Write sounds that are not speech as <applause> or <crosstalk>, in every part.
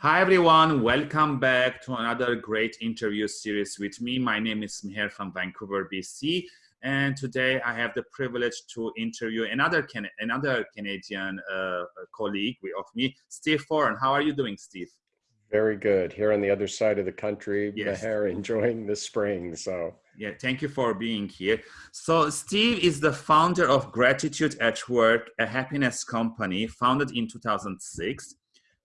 Hi everyone, welcome back to another great interview series with me. My name is Meher from Vancouver, BC, and today I have the privilege to interview another Can another Canadian uh, colleague of me, Steve Foran. How are you doing, Steve? Very good. Here on the other side of the country, yes. Meher enjoying the spring. So yeah, thank you for being here. So Steve is the founder of Gratitude at Work, a happiness company founded in 2006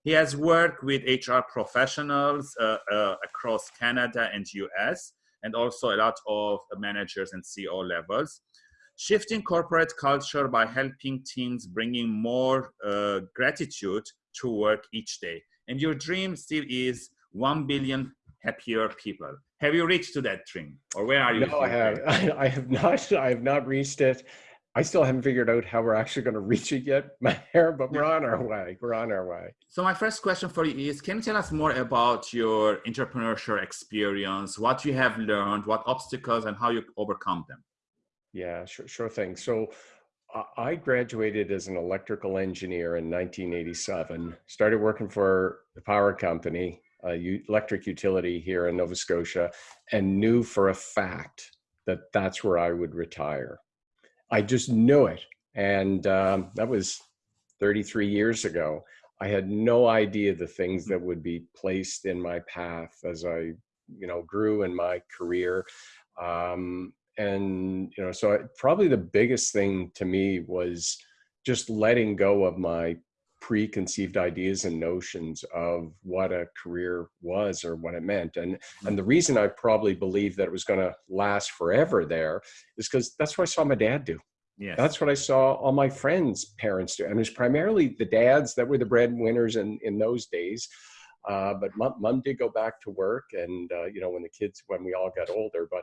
he has worked with HR professionals uh, uh, across Canada and US, and also a lot of managers and CEO levels. Shifting corporate culture by helping teams bringing more uh, gratitude to work each day. And your dream, still is 1 billion happier people. Have you reached to that dream or where are you? No, I have, <laughs> I have not, I have not reached it. I still haven't figured out how we're actually going <laughs> to reach it yet, <laughs> Meher, but we're on our way. We're on our way. So my first question for you is, can you tell us more about your entrepreneurship experience, what you have learned, what obstacles and how you overcome them? Yeah, sure, sure thing. So I graduated as an electrical engineer in 1987, started working for the power company, a electric utility here in Nova Scotia, and knew for a fact that that's where I would retire. I just knew it. And um, that was 33 years ago. I had no idea the things that would be placed in my path as I, you know, grew in my career. Um, and, you know, so I, probably the biggest thing to me was just letting go of my preconceived ideas and notions of what a career was or what it meant. And, and the reason I probably believed that it was going to last forever there is because that's what I saw my dad do. Yes. That's what I saw all my friends' parents do. And it was primarily the dads that were the breadwinners in, in those days. Uh, but mom, mom did go back to work and, uh, you know, when the kids, when we all got older, but,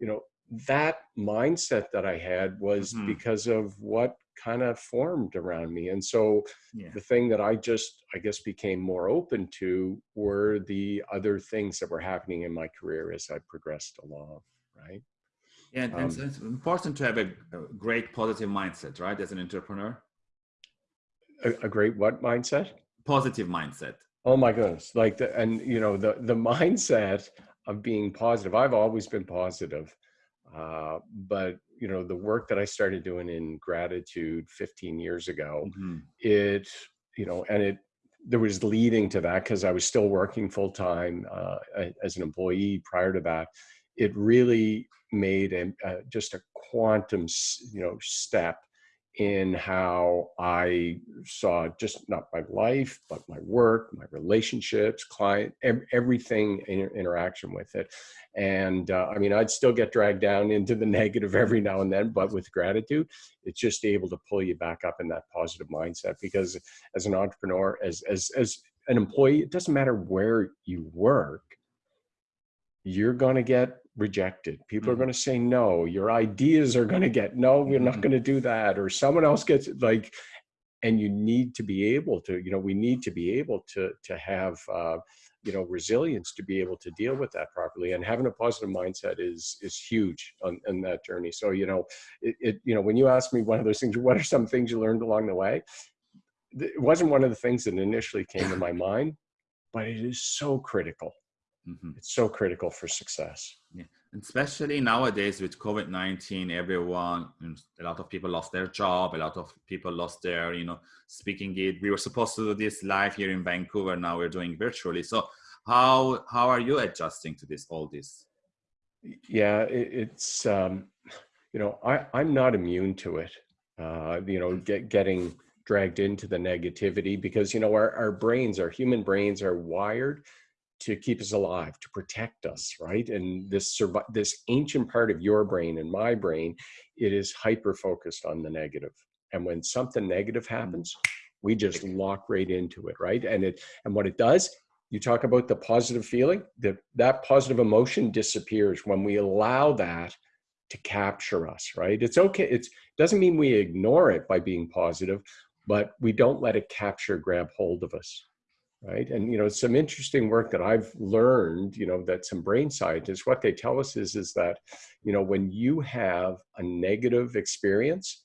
you know, that mindset that I had was mm -hmm. because of what kind of formed around me. And so yeah. the thing that I just, I guess, became more open to were the other things that were happening in my career as I progressed along, right? Yeah, and um, it's important to have a, a, great positive mindset, right? As an entrepreneur. A, a, great what mindset? Positive mindset. Oh my goodness! Like the and you know the the <laughs> mindset of being positive. I've always been positive, uh, but you know the work that I started doing in gratitude 15 years ago, mm -hmm. it you know and it there was leading to that because I was still working full time uh, as an employee prior to that. It really made a, uh, just a quantum, you know, step in how I saw just not my life, but my work, my relationships, client, everything in interaction with it. And uh, I mean, I'd still get dragged down into the <laughs> negative every now and then, but with gratitude, it's just able to pull you back up in that positive mindset. Because as an entrepreneur, as as as an employee, it doesn't matter where you work, you're going to get rejected. People mm are going to say no. Your ideas are going to get no, we're not mm-hmm. going to do that. Or someone else gets like, and you need to be able to, you know, we need to be able to, to have, uh, you know, resilience to be able to deal with that properly. And having a positive mindset is, is huge on, on that journey. So, you know, it, it, you know, when you ask me one of those things, what are some things you learned along the way? It wasn't one of the things that initially came to my mind, but it is so critical Mm -hmm. It's so critical for success. Yeah. Especially nowadays with COVID-19, everyone, a lot of people lost their job, a lot of people lost their, you know, speaking gig. We were supposed to do this live here in Vancouver. Now we're doing virtually. So how, how are you adjusting to this, all this? Yeah, it, it's, um, you know, I, I'm not immune to it. Uh, you know, get, getting dragged into the negativity because, you know, our, our brains, our human brains are wired to keep us alive, to protect us, right? And this this ancient part of your brain and my brain, it is hyper focused on the negative. And when something negative mm. happens, we just lock right into it, right? And it and what it does, you talk about the positive feeling, that that positive emotion disappears when we allow that to capture us, right? It's okay. It doesn't mean we ignore it by being positive, but we don't let it capture, grab hold of us right? And, you know, some interesting work that I've learned, you know, that some brain scientists, what they tell us is, is that, you know, when you have a negative experience,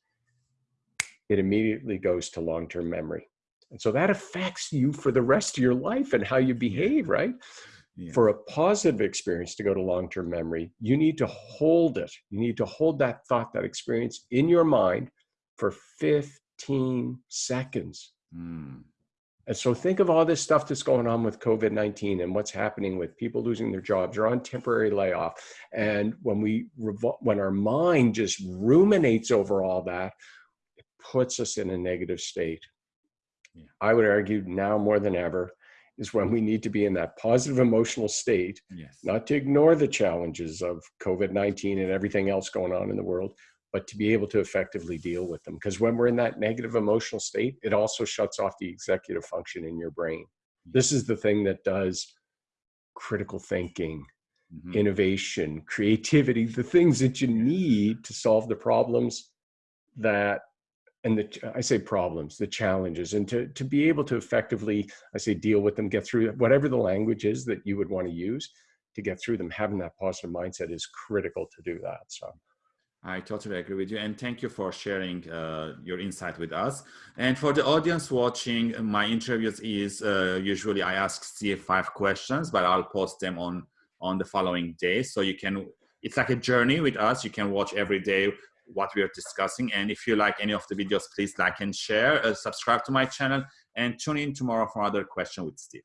it immediately goes to long-term memory. And so that affects you for the rest of your life and how you behave, right? Yeah. For a positive experience to go to long term memory, you need to hold it. You need to hold that thought, that experience in your mind for 15 seconds. Mm. And so think of all this stuff that's going on with COVID 19 and what's happening with people losing their jobs or on temporary layoff. And when we when our mind just ruminates over all that, it puts us in a negative state. Yeah. I would argue now more than ever is when we need to be in that positive emotional state, yes. not to ignore the challenges of COVID 19 and everything else going on in the world, but to be able to effectively deal with them. Because when we're in that negative emotional state, it also shuts off the executive function in your brain. This is the thing that does critical thinking, mm-hmm. innovation, creativity, the things that you need to solve the problems that and the I say problems, the challenges, and to to be able to effectively, I say deal with them, get through whatever the language is that you would want to use to get through them. Having that positive mindset is critical to do that. So I totally agree with you. And thank you for sharing uh, your insight with us. And for the audience watching my interviews is uh, usually I ask Steve five questions, but I'll post them on, on the following day. So you can, it's like a journey with us. You can watch every day what we are discussing. And if you like any of the videos, please like and share, uh, subscribe to my channel and tune in tomorrow for another question with Steve.